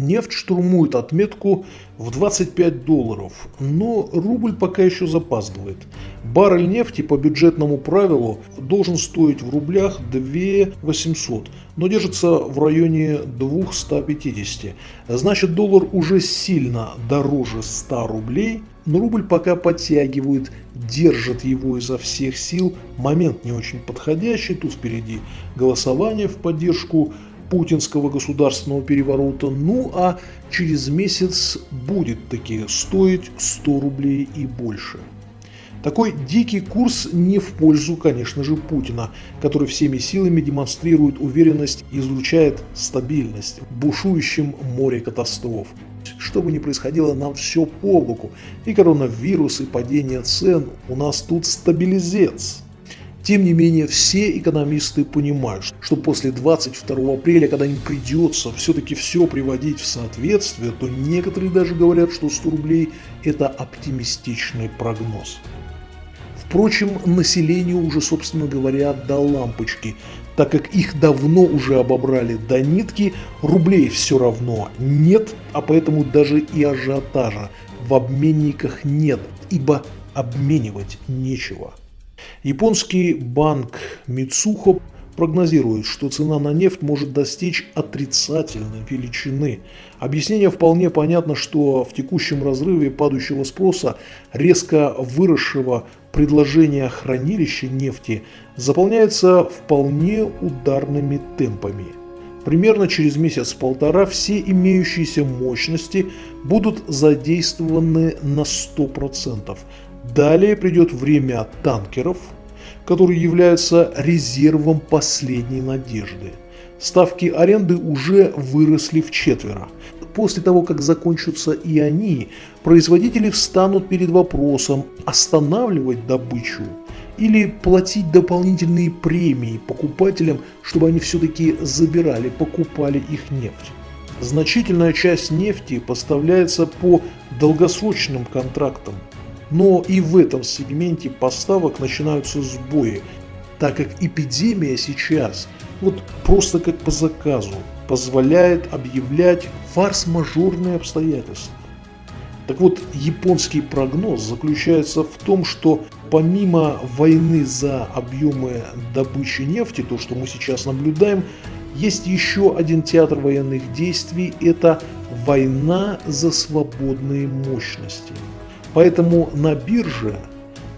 Нефть штурмует отметку в 25 долларов, но рубль пока еще запаздывает. Баррель нефти по бюджетному правилу должен стоить в рублях 2 800, но держится в районе 250. Значит доллар уже сильно дороже 100 рублей, но рубль пока подтягивает, держит его изо всех сил. Момент не очень подходящий, тут впереди голосование в поддержку путинского государственного переворота, ну а через месяц будет таки стоить 100 рублей и больше. Такой дикий курс не в пользу, конечно же, Путина, который всеми силами демонстрирует уверенность и излучает стабильность в бушующем море катастроф. Что бы ни происходило, нам все по боку. И коронавирус, и падение цен. У нас тут стабилизец. Тем не менее, все экономисты понимают, что после 22 апреля, когда им придется все-таки все приводить в соответствие, то некоторые даже говорят, что 100 рублей – это оптимистичный прогноз. Впрочем, населению уже, собственно говоря, до лампочки, так как их давно уже обобрали до нитки, рублей все равно нет, а поэтому даже и ажиотажа в обменниках нет, ибо обменивать нечего. Японский банк Мицухо прогнозирует, что цена на нефть может достичь отрицательной величины. Объяснение вполне понятно, что в текущем разрыве падающего спроса, резко выросшего предложения хранилища нефти заполняется вполне ударными темпами. Примерно через месяц-полтора все имеющиеся мощности будут задействованы на 100%. Далее придет время танкеров, которые являются резервом последней надежды. Ставки аренды уже выросли в четверо. После того, как закончатся и они, производители встанут перед вопросом останавливать добычу или платить дополнительные премии покупателям, чтобы они все-таки забирали, покупали их нефть. Значительная часть нефти поставляется по долгосрочным контрактам, но и в этом сегменте поставок начинаются сбои, так как эпидемия сейчас, вот просто как по заказу, позволяет объявлять фарс-мажорные обстоятельства. Так вот, японский прогноз заключается в том, что помимо войны за объемы добычи нефти, то, что мы сейчас наблюдаем, есть еще один театр военных действий – это война за свободные мощности. Поэтому на бирже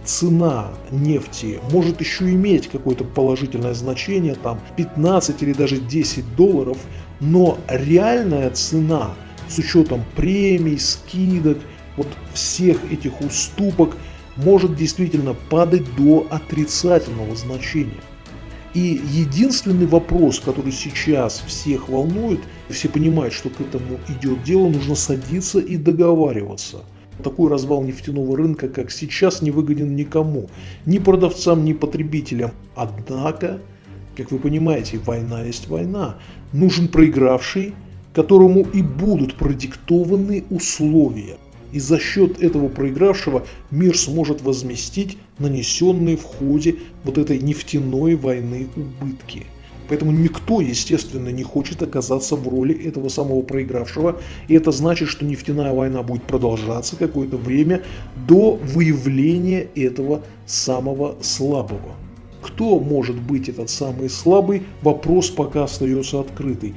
цена нефти может еще иметь какое-то положительное значение, там 15 или даже 10 долларов, но реальная цена с учетом премий, скидок, вот всех этих уступок может действительно падать до отрицательного значения. И единственный вопрос, который сейчас всех волнует, все понимают, что к этому идет дело, нужно садиться и договариваться – такой развал нефтяного рынка, как сейчас, не выгоден никому, ни продавцам, ни потребителям. Однако, как вы понимаете, война есть война. Нужен проигравший, которому и будут продиктованы условия. И за счет этого проигравшего мир сможет возместить нанесенные в ходе вот этой нефтяной войны убытки. Поэтому никто, естественно, не хочет оказаться в роли этого самого проигравшего. И это значит, что нефтяная война будет продолжаться какое-то время до выявления этого самого слабого. Кто может быть этот самый слабый, вопрос пока остается открытый.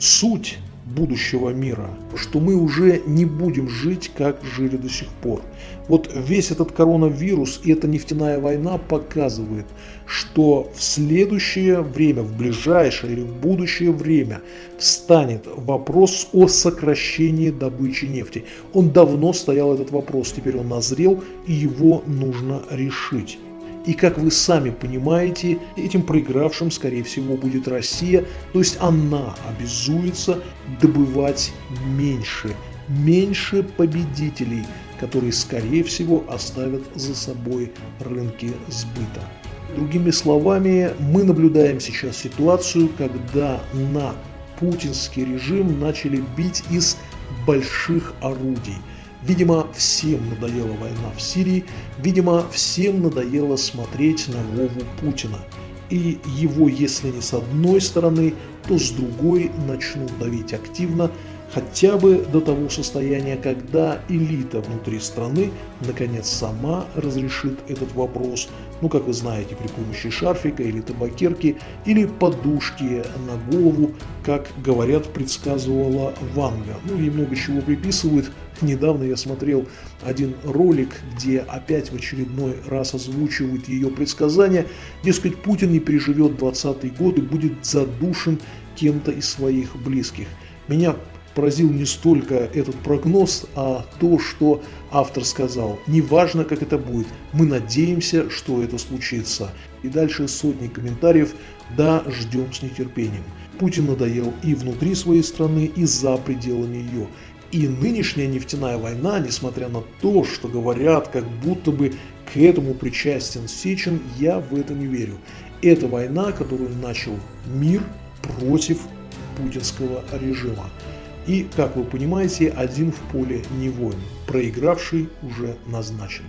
Суть будущего мира, что мы уже не будем жить, как жили до сих пор. Вот весь этот коронавирус и эта нефтяная война показывает, что в следующее время, в ближайшее или в будущее время встанет вопрос о сокращении добычи нефти. Он давно стоял этот вопрос, теперь он назрел и его нужно решить. И как вы сами понимаете, этим проигравшим, скорее всего, будет Россия, то есть она обязуется добывать меньше, меньше победителей, которые, скорее всего, оставят за собой рынки сбыта. Другими словами, мы наблюдаем сейчас ситуацию, когда на путинский режим начали бить из больших орудий – Видимо, всем надоела война в Сирии, видимо, всем надоело смотреть на Вову Путина. И его, если не с одной стороны, то с другой начнут давить активно, хотя бы до того состояния, когда элита внутри страны наконец сама разрешит этот вопрос, ну как вы знаете, при помощи шарфика или табакерки, или подушки на голову, как говорят, предсказывала Ванга. Ну и много чего приписывают. Недавно я смотрел один ролик, где опять в очередной раз озвучивают ее предсказания. Дескать, Путин не переживет 20 год и будет задушен кем-то из своих близких. Меня поразил не столько этот прогноз, а то, что автор сказал. Неважно, как это будет, мы надеемся, что это случится. И дальше сотни комментариев «Да, ждем с нетерпением». Путин надоел и внутри своей страны, и за пределами ее. И нынешняя нефтяная война, несмотря на то, что говорят, как будто бы к этому причастен Сечин, я в это не верю. Это война, которую начал мир против путинского режима. И, как вы понимаете, один в поле не воин. Проигравший уже назначен.